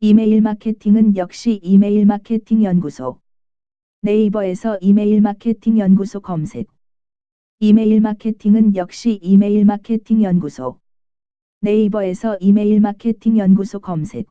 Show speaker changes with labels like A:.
A: 이메일 마케팅은 역시 이메일 마케팅 연구소. 네이버에서 이메일 마케팅 연구소 검색. 이메일 마케팅은 역시 이메일 마케팅 연구소. 네이버에서 이메일 마케팅 연구소 검색.